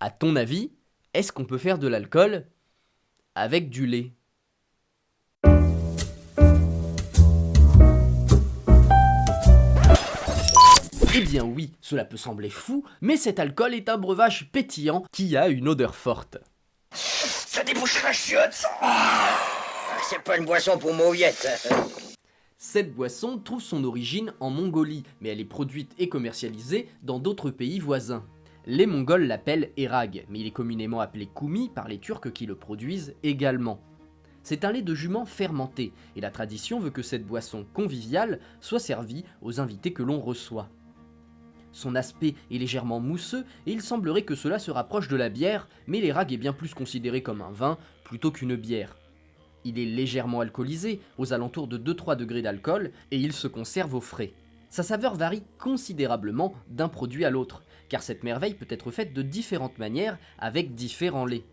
À ton avis, est-ce qu'on peut faire de l'alcool avec du lait? Eh bien oui, cela peut sembler fou, mais cet alcool est un breuvage pétillant qui a une odeur forte. Ça débouche la chiotte Ah, C'est pas une boisson pour mauviettes. Cette boisson trouve son origine en Mongolie, mais elle est produite et commercialisée dans d'autres pays voisins. Les Mongols l'appellent Erag, mais il est communément appelé Koumi par les Turcs qui le produisent également. C'est un lait de jument fermenté, et la tradition veut que cette boisson conviviale soit servie aux invités que l'on reçoit. Son aspect est légèrement mousseux et il semblerait que cela se rapproche de la bière, mais l'Erag est bien plus considéré comme un vin plutôt qu'une bière. Il est légèrement alcoolisé, aux alentours de 2-3 degrés d'alcool, et il se conserve au frais. Sa saveur varie considérablement d'un produit à l'autre, car cette merveille peut être faite de différentes manières avec différents laits.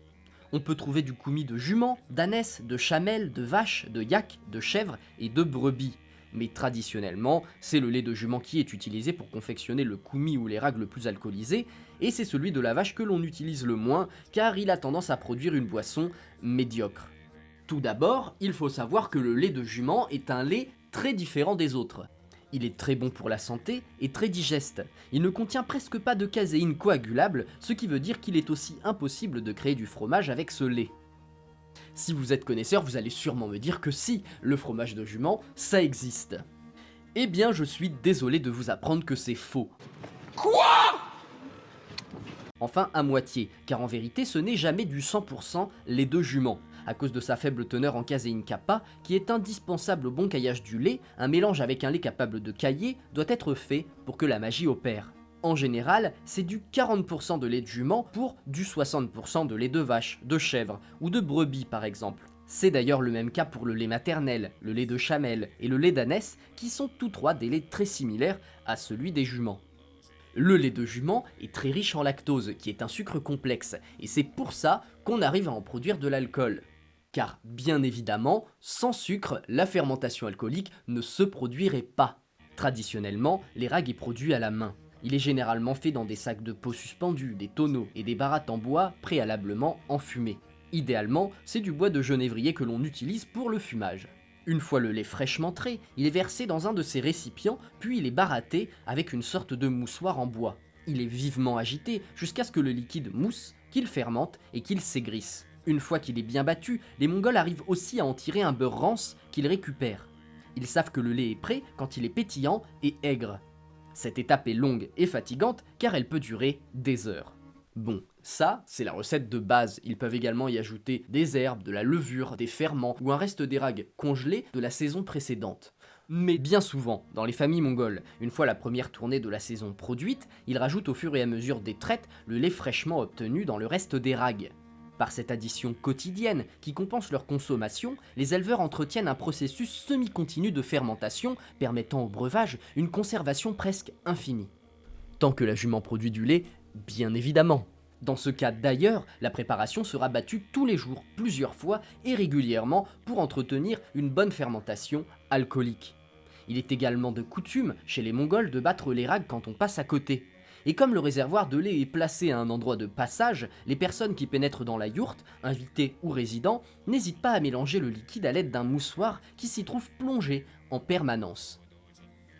On peut trouver du koumi de jument, d'ânesse, de chamelle, de vache, de yak, de chèvre et de brebis. Mais traditionnellement, c'est le lait de jument qui est utilisé pour confectionner le koumi ou les rags le plus alcoolisé, et c'est celui de la vache que l'on utilise le moins, car il a tendance à produire une boisson médiocre. Tout d'abord, il faut savoir que le lait de jument est un lait très différent des autres. Il est très bon pour la santé et très digeste. Il ne contient presque pas de caséine coagulable, ce qui veut dire qu'il est aussi impossible de créer du fromage avec ce lait. Si vous êtes connaisseur, vous allez sûrement me dire que si, le fromage de jument, ça existe. Eh bien, je suis désolé de vous apprendre que c'est faux. Quoi? Enfin, à moitié, car en vérité, ce n'est jamais du 100% lait de jument. À cause de sa faible teneur en caséine kappa, qui est indispensable au bon caillage du lait, un mélange avec un lait capable de cailler doit être fait pour que la magie opère. En général, c'est du 40% de lait de jument pour du 60% de lait de vache, de chèvre ou de brebis par exemple. C'est d'ailleurs le même cas pour le lait maternel, le lait de chamelle et le lait d'ânesse qui sont tous trois des laits très similaires à celui des juments. Le lait de jument est très riche en lactose, qui est un sucre complexe, et c'est pour ça qu'on arrive à en produire de l'alcool. Car bien évidemment, sans sucre, la fermentation alcoolique ne se produirait pas. Traditionnellement, l'érag est produit à la main. Il est généralement fait dans des sacs de peau suspendus, des tonneaux et des barattes en bois préalablement enfumés. Idéalement, c'est du bois de genévrier que l'on utilise pour le fumage. Une fois le lait fraîchement trait, il est versé dans un de ces récipients, puis il est baratté avec une sorte de moussoir en bois. Il est vivement agité jusqu'à ce que le liquide mousse, qu'il fermente et qu'il s'aigrisse. Une fois qu'il est bien battu, les Mongols arrivent aussi à en tirer un beurre rance qu'ils récupèrent. Ils savent que le lait est prêt quand il est pétillant et aigre. Cette étape est longue et fatigante car elle peut durer des heures. Bon, ça, c'est la recette de base. Ils peuvent également y ajouter des herbes, de la levure, des ferments ou un reste d'érag congelé de la saison précédente. Mais bien souvent, dans les familles mongoles, une fois la première tournée de la saison produite, ils rajoutent au fur et à mesure des traites le lait fraîchement obtenu dans le reste d'érag. Par cette addition quotidienne qui compense leur consommation, les éleveurs entretiennent un processus semi-continu de fermentation permettant au breuvage une conservation presque infinie. Tant que la jument produit du lait, bien évidemment. Dans ce cas d'ailleurs, la préparation sera battue tous les jours, plusieurs fois et régulièrement pour entretenir une bonne fermentation alcoolique. Il est également de coutume chez les Mongols de battre les rags quand on passe à côté. Et comme le réservoir de lait est placé à un endroit de passage, les personnes qui pénètrent dans la yourte, invités ou résidents, n'hésitent pas à mélanger le liquide à l'aide d'un moussoir qui s'y trouve plongé en permanence.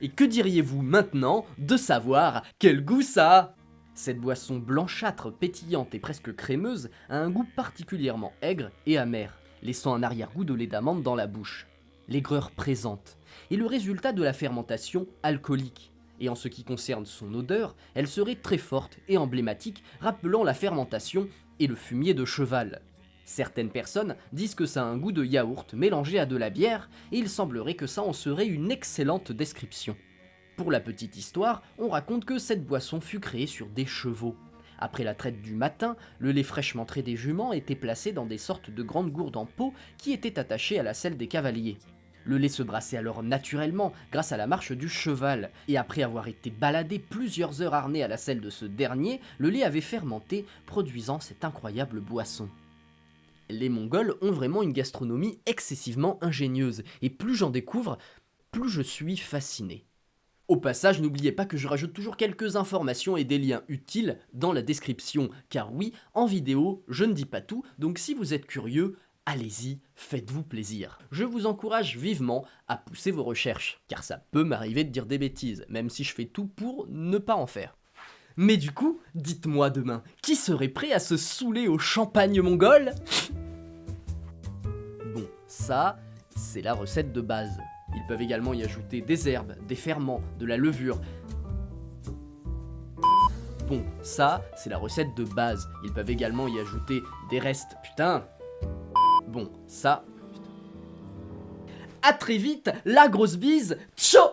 Et que diriez-vous maintenant de savoir quel goût ça a? Cette boisson blanchâtre, pétillante et presque crémeuse a un goût particulièrement aigre et amer, laissant un arrière-goût de lait d'amande dans la bouche. L'aigreur présente est le résultat de la fermentation alcoolique. Et en ce qui concerne son odeur, elle serait très forte et emblématique, rappelant la fermentation et le fumier de cheval. Certaines personnes disent que ça a un goût de yaourt mélangé à de la bière, et il semblerait que ça en serait une excellente description. Pour la petite histoire, on raconte que cette boisson fut créée sur des chevaux. Après la traite du matin, le lait fraîchement trait des juments était placé dans des sortes de grandes gourdes en peau qui étaient attachées à la selle des cavaliers. Le lait se brassait alors naturellement grâce à la marche du cheval, et après avoir été baladé plusieurs heures harné à la selle de ce dernier, le lait avait fermenté, produisant cette incroyable boisson. Les Mongols ont vraiment une gastronomie excessivement ingénieuse, et plus j'en découvre, plus je suis fasciné. Au passage, n'oubliez pas que je rajoute toujours quelques informations et des liens utiles dans la description, car oui, en vidéo, je ne dis pas tout, donc si vous êtes curieux, allez-y, faites-vous plaisir. Je vous encourage vivement à pousser vos recherches, car ça peut m'arriver de dire des bêtises, même si je fais tout pour ne pas en faire. Mais du coup, dites-moi demain, qui serait prêt à se saouler au champagne mongol? Bon, ça, c'est la recette de base. Ils peuvent également y ajouter des herbes, des ferments, de la levure. Bon, ça, c'est la recette de base. Ils peuvent également y ajouter des restes. Putain Bon, ça... A très vite, la grosse bise, ciao